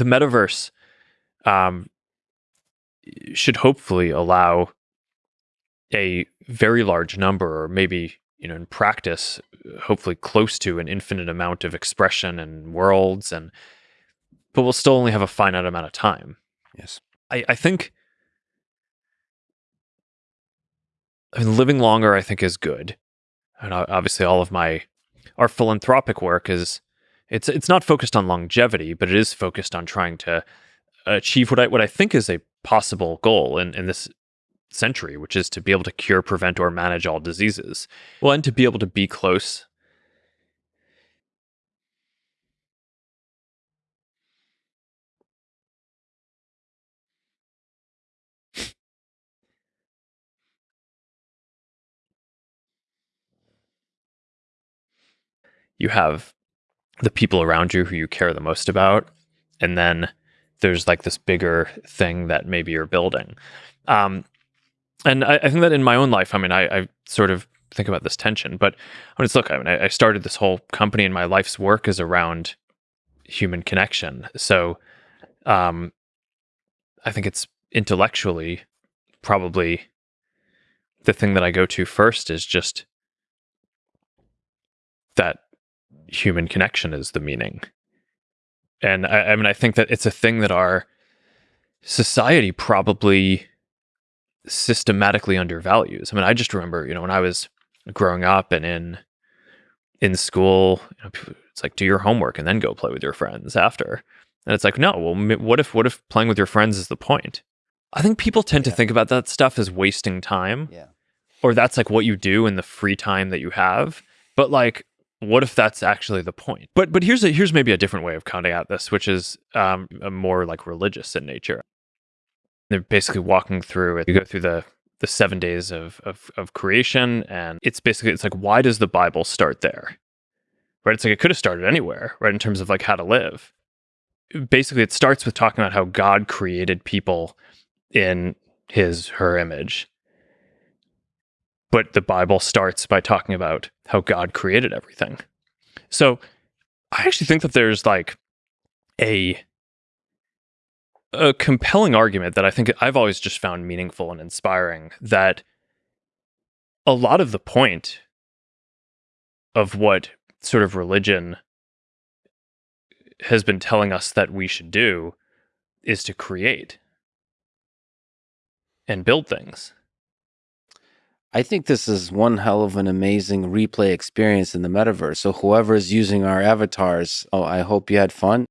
the metaverse um, should hopefully allow a very large number, or maybe you know, in practice, hopefully close to an infinite amount of expression and worlds, and but we'll still only have a finite amount of time. Yes, I, I think. I mean, living longer, I think, is good, and obviously, all of my our philanthropic work is it's it's not focused on longevity, but it is focused on trying to achieve what I what I think is a possible goal in, in this century, which is to be able to cure, prevent, or manage all diseases. Well, and to be able to be close. You have the people around you who you care the most about, and then there's like this bigger thing that maybe you're building. Um, and I, I, think that in my own life, I mean, I, I, sort of think about this tension, but when it's look, I mean, I, I started this whole company and my life's work is around human connection. So, um, I think it's intellectually probably the thing that I go to first is just that human connection is the meaning. And I, I mean, I think that it's a thing that our society probably systematically undervalues. I mean, I just remember, you know, when I was growing up and in in school, you know, it's like do your homework and then go play with your friends after. And it's like, no, well, what if what if playing with your friends is the point? I think people tend yeah. to think about that stuff as wasting time. Yeah. Or that's like what you do in the free time that you have. But like what if that's actually the point? But but here's a here's maybe a different way of counting out this, which is um, more like religious in nature. They're basically walking through it. You go through the the seven days of, of of creation, and it's basically it's like why does the Bible start there? Right? It's like it could have started anywhere, right? In terms of like how to live. Basically, it starts with talking about how God created people in his her image but the Bible starts by talking about how God created everything. So I actually think that there's like a a compelling argument that I think I've always just found meaningful and inspiring that a lot of the point of what sort of religion has been telling us that we should do is to create and build things. I think this is one hell of an amazing replay experience in the metaverse. So whoever is using our avatars, oh, I hope you had fun.